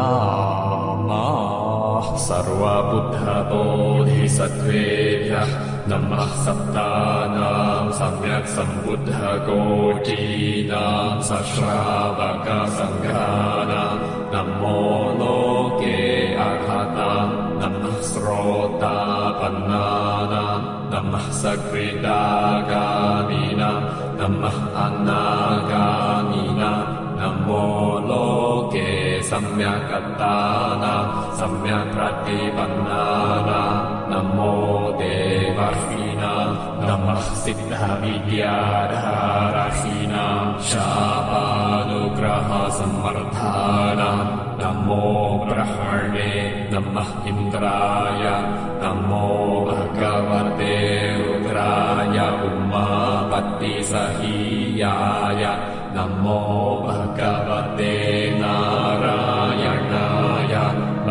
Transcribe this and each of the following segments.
नमः सर्वबुद्धबोधिसत्त्वेभ्यः नमः सप्तानां सम्यक् सम्बुद्धकोटीनां सश्रावकसङ्घानाम् नमो लोके अघताम् नमः श्रोतापन्नानाम् नमः सकृदागामिनाम् नमः लोके सम्यक्तानाम् सम्यक् प्रतिपन्नानाम् नमो देवर्षीणाम् नमः सिद्धविद्याधारहीनाम् शापानुग्रहसम्वर्धानाम् नमो ब्रह्मणे नमः इन्द्राय। नमो भगवते रुद्राय। उमापत्तिसहीयाय। नमो भगवते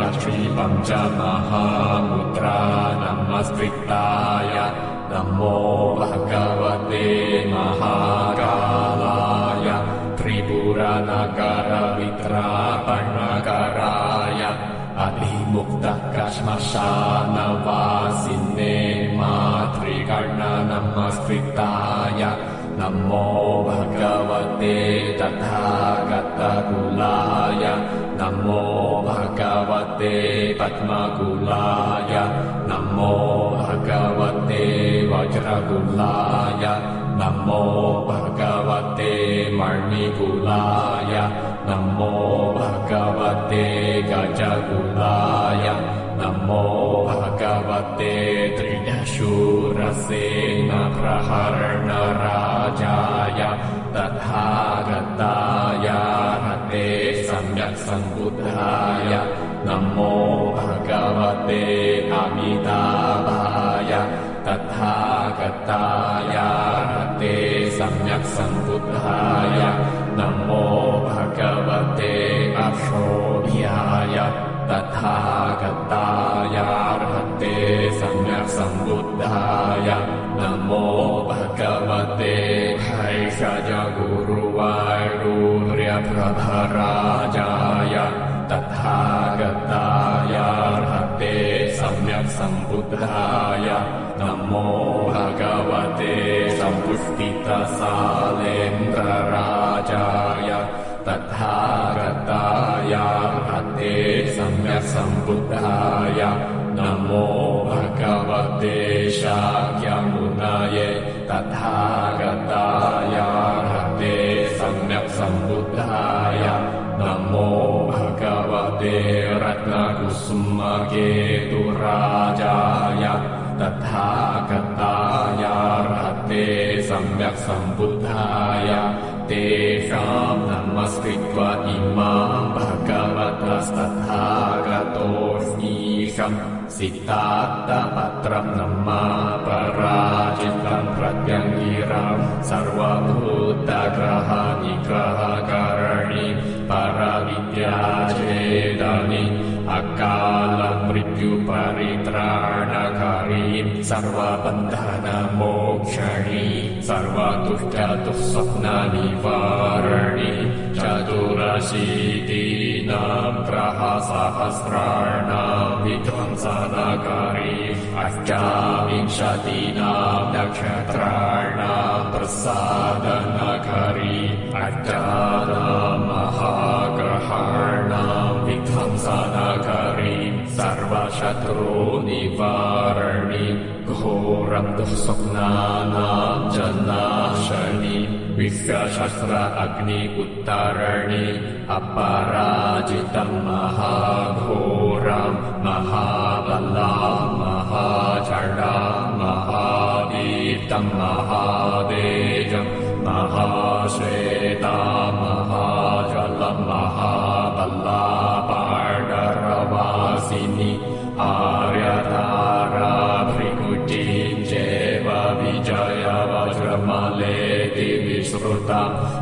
लक्ष्मीपञ्चमहामुद्रा नमस्कृताय नमो भगवते महाकालाय त्रिपुरनगरवित्रापणकराय अभिमुक्तकश्मशानवासिने मातृकर्णनमस्कृताय नमो भगवते तथागतकुलाय नमो भगवते पद्मकुलाय। नमो भगवते वज्रकुलाय। नमो भगवते मणिकुलाय। नमो भगवते गजकुलाय। नमो भगवते त्रिदशूरसेनप्रहरणराजाय तथागताय हते सम्यक् सम्बुद्धाय नमो भगवते अमिताभाय तथागताय हते सम्यक् सम्बुद्धाय नमो भगवते अशोभ्याय तथागतायार्हते सम्यक् सम्बुद्धाय नमो भगवते हैषजगुरुवाडूर्यप्रभराजाय तथागतायार्हते सम्बुद्धाय नमो भगवते सम्पुष्टितसालेन्द्रराजाय तथागतायार्हते सम्यक् सम्बुद्धाय नमो भगवते शाक्यमुनये तथागतायार्हते सम्यक् सम्बुद्धाय नमो भगवते रत्नकुसुमकेतुराजाय तथागतायार्हते सम्यक् सम्बुद्धाय तेषाम् नमस्कृत्वा इमाम् भगवतस्तथागतोऽस्मीशम् सिद्धार्थपत्रम् नमा पराजितम् प्रत्यङ्गिरम् सर्वभूतग्रहनिग्रहकरणि परविद्याचेदनि अकालम् मृत्युपरित्राणकरी सर्वबन्धनमोक्षणि सर्वदुष्टदुःस्वप्ननिवारणि चतुरशीतीनाम् ग्रहसहस्राणाम् विध्वंसनकरी अष्टाविंशतीनाम् नक्षत्राणाम् प्रसादनकरी अष्टानाम् महाग्रहाणाम् विध्वंसनकरी सर्वशत्रुनिवारणि घोरम् दुःस्वप्नानाम् जनाशनि विश्वशस्त्र अग्नि उत्तरणि अपराजितम् महाघोरम् महाबला महाचडा महावीतम् महादेजम् महाश्वेता महाजलम् महाबला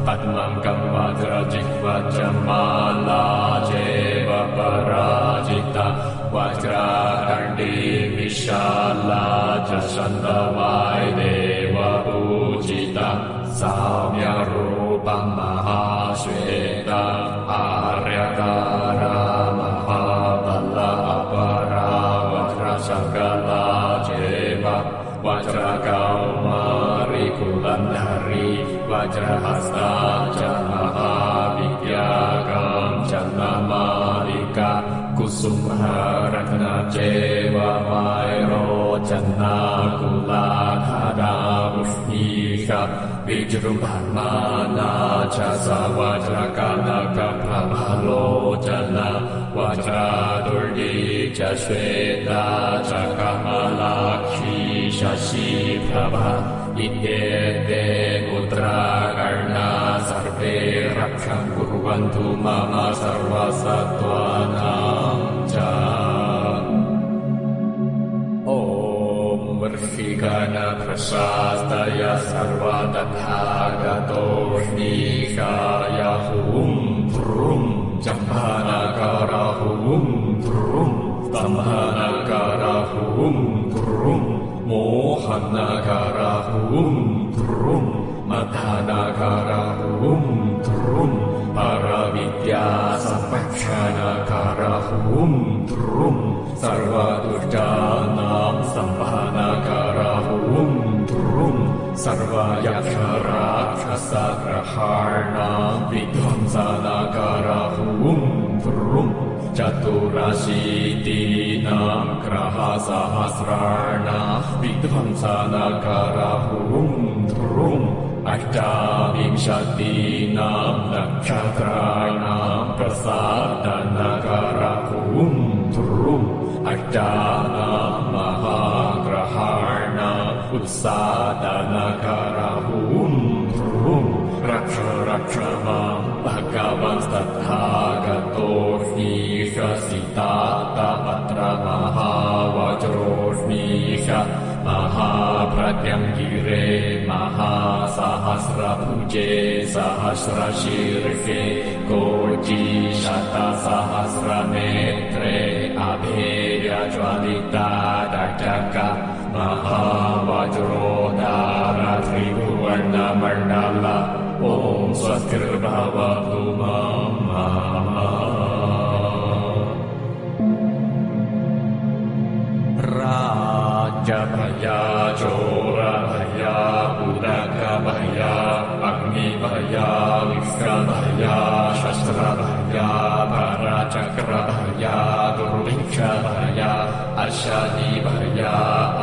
पद्मं वज्रजिह्वज पराजिता। पराजित विशाला च सन्दवाय देव सल वायदेव पूजित साव्यरूपेत आर्यतारामहाबलपरा वज्रसलाजेव वज्र कौमारिकुलरी वज्रहस्ता च महाविद्यागाम् च नमालिका कुसुमरत्न चैव वैरोचन्नाकुलाधरा उष्णीष विजृम्भमाना च स वज्रकनकप्रभलोचन वज्रादुर्गी च श्वेता च कमलाक्षी शशिप्रभा इत्येते पुत्राकर्णा सर्वे रक्षम् कुर्वन्तु मम सर्वसत्त्वानाम् च। ॐ वर्षिकनप्रशास्तय सर्वतथागतोष्णीषाय हुं भ्रुम् जम्भानकर हुं भ्रुम् स्तम्भनकर हुं मथनकर हुं भ्रुम् परविद्या संरक्षणकर हुं भ्रुम् सर्वदुष्टानाम् सम्भानकर हुं विध्वंसनकर हुं भ्रुम् चतुरशीतीनाम् ग्रहसहस्राणाम् विध्वंसनकर हुं अष्टाविंशतीनाम् नक्षत्राणाम् प्रसादनकर हुं भ्रुम् अष्टानाम् महाग्रहाणाम् उत्सादनकर हुं भ्रुम् रक्ष रक्ष माम् भगवन्तथागतोष्णीषसितातपत्र महावज्रोष्णीष महाप्रत्यङ्गिरे महासहस्रभुजे सहस्रशीर्षे कोटि शतसहस्रनेत्रे अभेयज्वलिता दटक महावज्रोदार त्रिभुवर्णमण्डल ॐ स्वस्तिर्भवतु मम शादी भर्या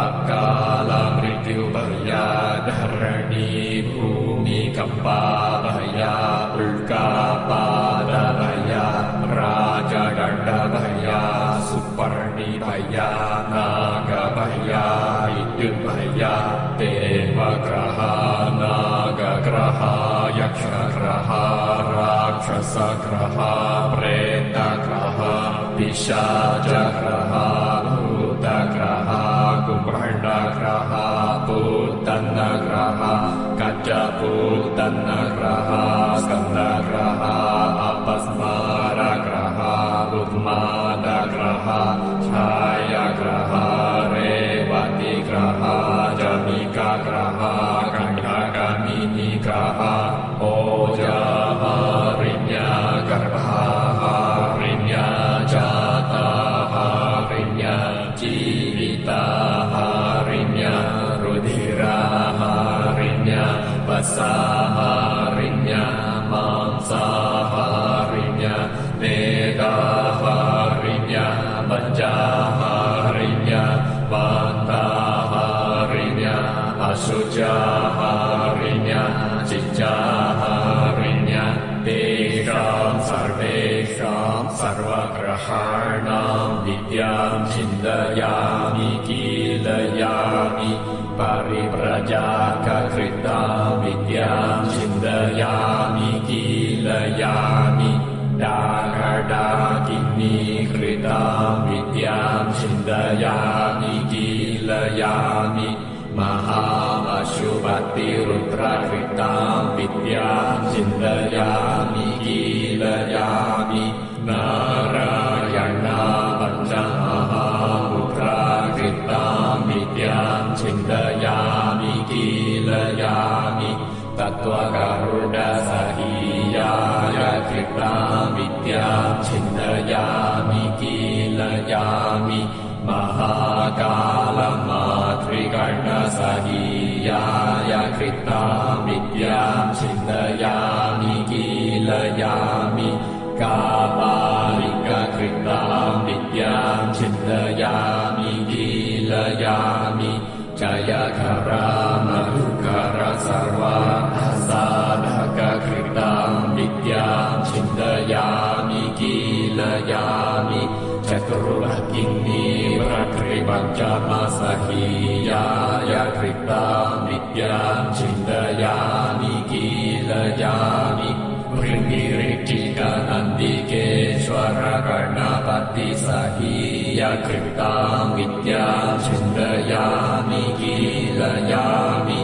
अकाला मृत्यु भर्या धरणी भूमि कंपा भया उल्का पाद भया राजदंड भया सुपर्णी भया नाग भया भया देव ग्रह नाग ग्रह यक्ष ग्रह राक्षस ग्रह प्रेत ग्रह पिशाच ग्रह कजपूतन्नग्रहा स्कन्दग्रहा अपस्मारग्रहा उन्मादग्रहा छायाग्रहा रेवतिग्रहा जमिकाग्रहा कण्ठगमिनिग्रहा God. चिन्तयामि कीलयामि। महामशुभतिरुद्रकृताम् विद्याम् चिन्तयामि कीलयामि। नारायणा विद्याम् चिन्तयामि कीलयामि। तत्त्वगरुडसहीयाय कृताम् विद्याम् चिन्तयामि कीलयामि कालमातृकटसीयाय कृतामि चिन्तयामि कीलयामि का सहीयाय कृतां विद्यां छिन्दयामि कीलयामि भृङ्गिऋक्षिक नन्दिकेश्वर कर्णपति सहीयकृतां कीलयामि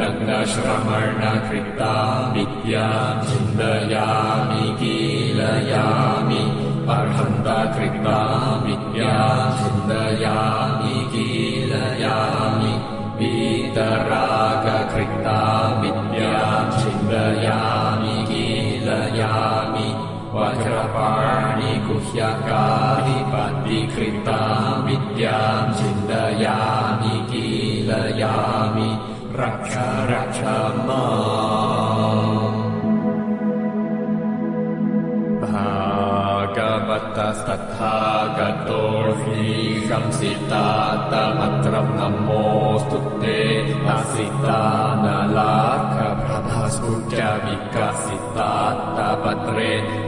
लग्नश्रमण कृतां विद्यां कीलयामि अर्हन्त कृता विद्यां छिन्दयामि रागकृता विद्या छिन्दयामि कीलयामि वज्रपाणि कुह्यकानि पञ्जिखृता विद्यां सिद्धयामि कीलयामि रक्ष रक्ष मा। ตัสตถากโตหิคัมสิตาตมัตรมนโมสุเตนาสิตานาลาคะพระพัสพุจาวิกัสิตาตปัตเร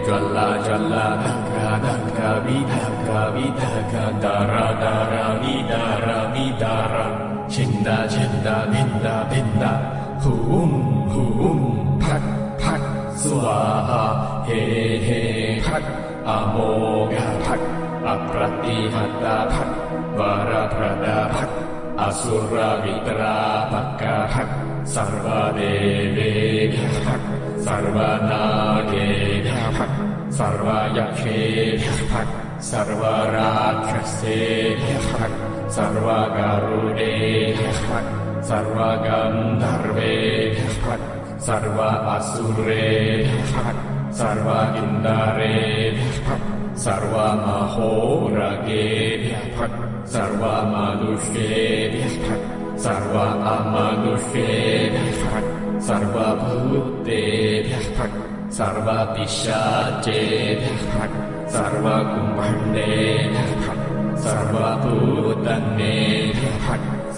จัลลาจัลลาดังกาดังกาวิดังกาวิดังกาดาราดารามิดารามิดารางชินดาชินดาบินดาบินดาหูมหูมพัดพัดสวาาเฮเฮพัด अमोघभट अप्रतिमदभ वरप्रदभक् भट् सर्वदेवेभ्य भट् सर्वयक्षेभ्यः भट् सर्वराक्षसेभ्यः भट् सर्वगरुडेभ्यः भट् सर्वगन्धर्वेभ्यः भट् सर्व असुरेभ्यः भट् िन्दारे सर्वमहोरगेभ्यः सर्वमदुष्येभ्यः सर्व अमदुष्येभ्यः सर्वभूतेभ्यः सर्वपिशाचेभ्यः सर्वकुम्भण्डेभ्यः सर्वभूतन्नेभ्यः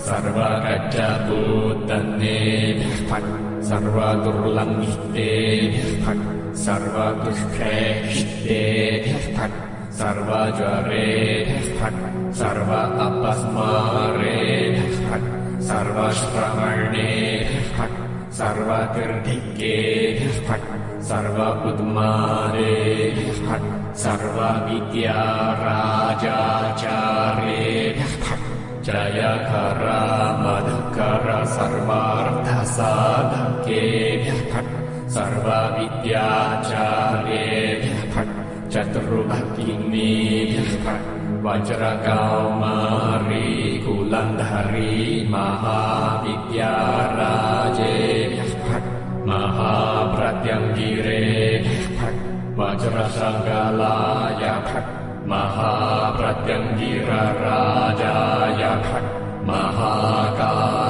सर्वतो सर्वदुर्लङ्घितेभ्यः सर्वदुष्टेष्ठे फट् सर्वज्वरे फट् सर्व अपस्मारे सर्वश्रवणे फट् सर्वतीर्धिक्ये फट् सर्व फट् सर्वविद्या फट् जयखरा मधुकर फट् sarva vidya chare chaturu bhagini vajra kamari kulandhari mahavidya raje mahapratyangire vajra sangalaya mahapratyangira rajaya mahakala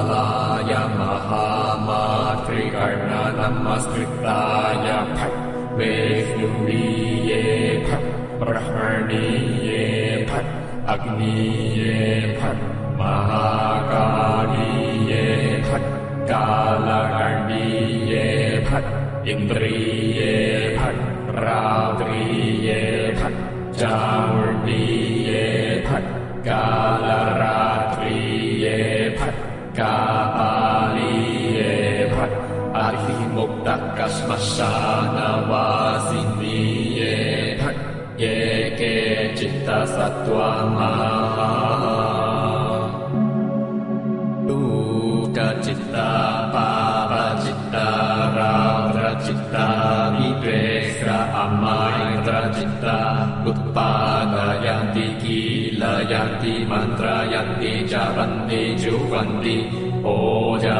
ेषुडीयेभ प्रह्मणीयेभ अग्नीयेभ महाकालीयेभट कालगणीयेभ इन्द्रीयेभ रात्रीयेभ चामुण्डीयेभ कालरात्रीयेभ का मुक्तः कस्मशानवासि ये थटे केचित्तसत्वा टूकचित्ता पापचित्ता रात्रचित्ता विद्वेष अमायत्रचित्ता उत्पादयन्ति कीलयन्ति मन्त्रयन्ति च वन्ति चुहन्ति ओजा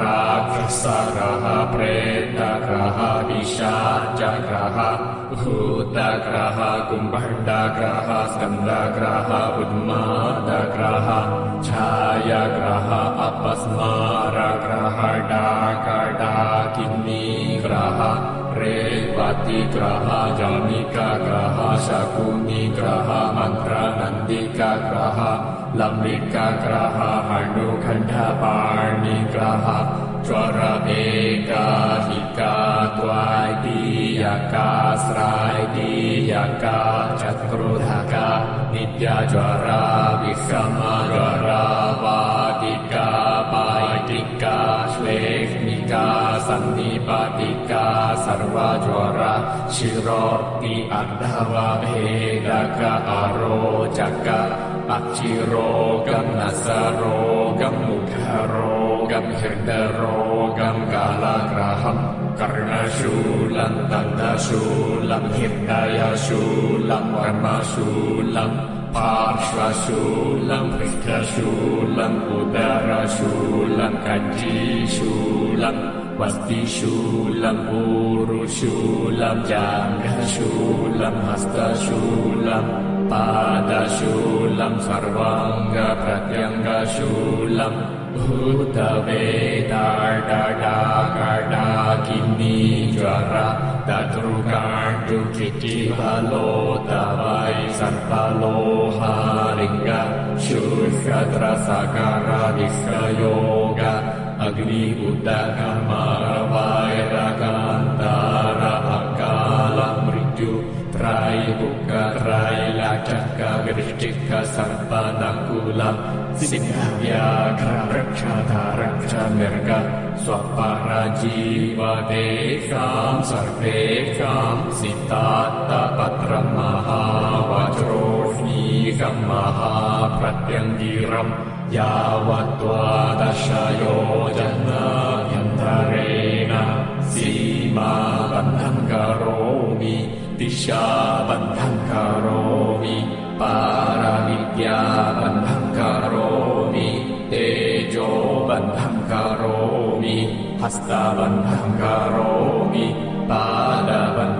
राक्षसगः प्रेतग्रह विशाचग्रह भूतग्रह कुम्भण्डग्रह स्कन्दग्रह उन्मादग्रह छायग्रह अपस्मारग्रह डाकडाकिन्नीग्रह। तिग्रहजनिकक्रह शकुनिग्रह मन्त्रनन्दिकग्रह लम्बिकग्रहणुघण्डपाणिग्रह च्वरमेकाधिका त्वादीयका स्रादीयका चक्रुधका नित्यज्वरा विषमज्वरा वादिका पायटिका श्लेष्मिका सन्निपाति सर्वज्वर शिरोर्ति अण्डवभेदक अरोचक अक्षिरोगम् नसरोगम् मुखरोगम् हृदरोगम् कालग्रहम् कर्णशूलम् दन्तशूलम् हृदयशूलम् वर्मशूलम् पार्श्वशूलम् पृष्ठशूलम् उदरशूलम् कञ्जीशूलम् स्तिशूलम् ऊरुशूलम् जाघशूलम् हस्तशूलम् पादशूलम् सर्वाङ्गप्रत्यङ्गशूलम् भूतवेदा डा घटाकिनीज्वर तदृकाण्डुकिचिवलो तव सफलोहारिङ्गयोग ग्नि उदकमारवाैरगान्तारभकालमृत्यु त्रैक रैलचक वृश्चिक सर्पनकुल सिंह्याक्ष रक्षध रक्ष मृग स्वपर जीव तेषां सर्वेषाम् सितात्तपद्रह् त्यङ्गीरम् यावद्वादशयो जन्माभ्यन्तरेण सीमाबन्धम् करोमि दिशाबन्धम् करोमि पारविद्याबन्धम् करोमि तेजोबन्धम् करोमि हस्तबन्धम् करोमि पारबन्धम्